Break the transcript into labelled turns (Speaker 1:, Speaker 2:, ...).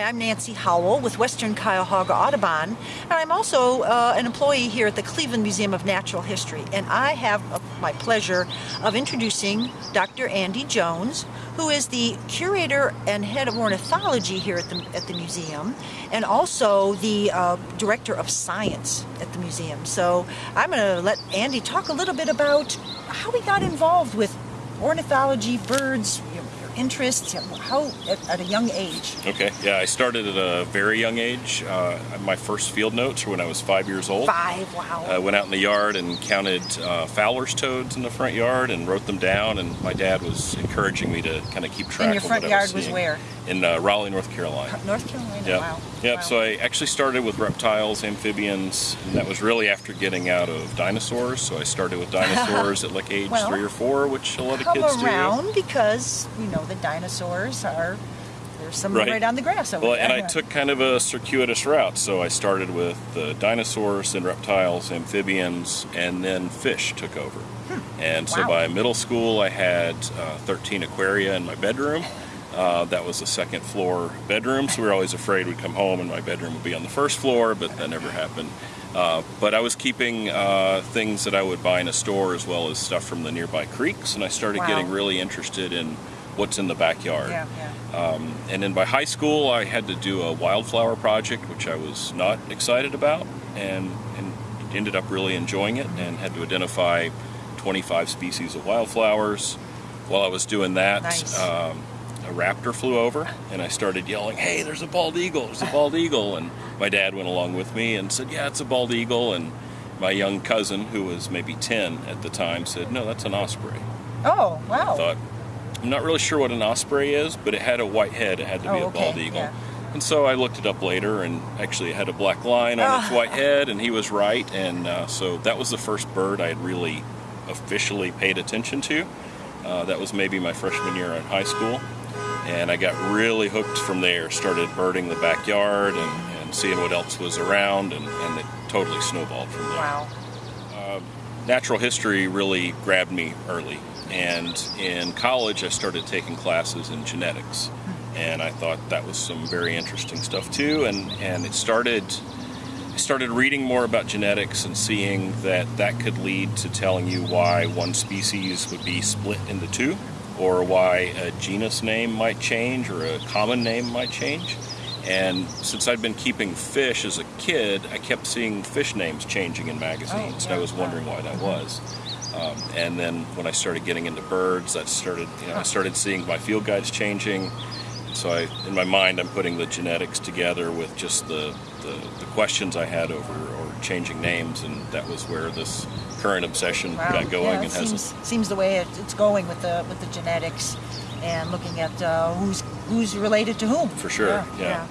Speaker 1: Hi, I'm Nancy Howell with Western Cuyahoga Audubon, and I'm also uh, an employee here at the Cleveland Museum of Natural History. And I have uh, my pleasure of introducing Dr. Andy Jones, who is the curator and head of ornithology here at the, at the museum, and also the uh, director of science at the museum. So I'm going to let Andy talk a little bit about how he got involved with ornithology, birds, interests, how at, at, a young age?
Speaker 2: Okay, yeah, I started at a very young age. Uh, my first field notes were when I was five years old.
Speaker 1: Five, wow.
Speaker 2: I went out in the yard and counted uh, Fowler's toads in the front yard and wrote them down, and my dad was encouraging me to kind of keep track
Speaker 1: and your front yard
Speaker 2: was,
Speaker 1: was where?
Speaker 2: In uh, Raleigh, North Carolina.
Speaker 1: North Carolina, yep. wow.
Speaker 2: Yep,
Speaker 1: wow.
Speaker 2: so I actually started with reptiles, amphibians, and that was really after getting out of dinosaurs. So I started with dinosaurs at like age
Speaker 1: well,
Speaker 2: three or four, which a lot of kids
Speaker 1: do. around
Speaker 2: do.
Speaker 1: because, you know, the dinosaurs are there's some right. right on the grass over
Speaker 2: well,
Speaker 1: there.
Speaker 2: and I took kind of a circuitous route. So I started with the dinosaurs, then reptiles, amphibians, and then fish took over. Hmm. And so
Speaker 1: wow.
Speaker 2: by middle school, I had uh, 13 aquaria in my bedroom. Uh, that was a second floor bedroom, so we were always afraid we'd come home and my bedroom would be on the first floor, but that never happened. Uh, but I was keeping uh, things that I would buy in a store as well as stuff from the nearby creeks, and I started
Speaker 1: wow.
Speaker 2: getting really interested in what's in the backyard.
Speaker 1: Yeah,
Speaker 2: yeah. Um, and then by high school, I had to do a wildflower project, which I was not excited about, and, and ended up really enjoying it, and had to identify 25 species of wildflowers. While I was doing that,
Speaker 1: nice.
Speaker 2: um, a raptor flew over and I started yelling, hey, there's a bald eagle, there's a bald eagle. And my dad went along with me and said, yeah, it's a bald eagle. And my young cousin, who was maybe 10 at the time, said, no, that's an osprey.
Speaker 1: Oh, wow.
Speaker 2: I thought, I'm not really sure what an osprey is, but it had a white head, it had to
Speaker 1: oh,
Speaker 2: be a
Speaker 1: okay.
Speaker 2: bald eagle.
Speaker 1: Yeah.
Speaker 2: And so I looked it up later, and actually it had a black line on its white head, and he was right. And uh, so that was the first bird I had really officially paid attention to. Uh, that was maybe my freshman year in high school and I got really hooked from there. Started birding the backyard and, and seeing what else was around, and, and, it totally snowballed from there.
Speaker 1: Wow.
Speaker 2: Uh, natural history really grabbed me early, and in college I started taking classes in genetics, and I thought that was some very interesting stuff too. And and it started. I started reading more about genetics and seeing that that could lead to telling you why one species would be split into two or why a genus name might change or a common name might change. And since I'd been keeping fish as a kid, I kept seeing fish names changing in magazines, oh, yeah. and I was wondering why that was. Um, and then when I started getting into birds, that started, you know, I started seeing my field guides changing. So I, in my mind, I'm putting the genetics together with just the, the, the questions I had over or changing names, and that was where this current obsession
Speaker 1: wow.
Speaker 2: got going.
Speaker 1: Yeah,
Speaker 2: and
Speaker 1: seems, seems the way it, it's going with the with the genetics and looking at uh, who's who's related to whom.
Speaker 2: For sure,
Speaker 1: yeah.
Speaker 2: yeah.
Speaker 1: yeah.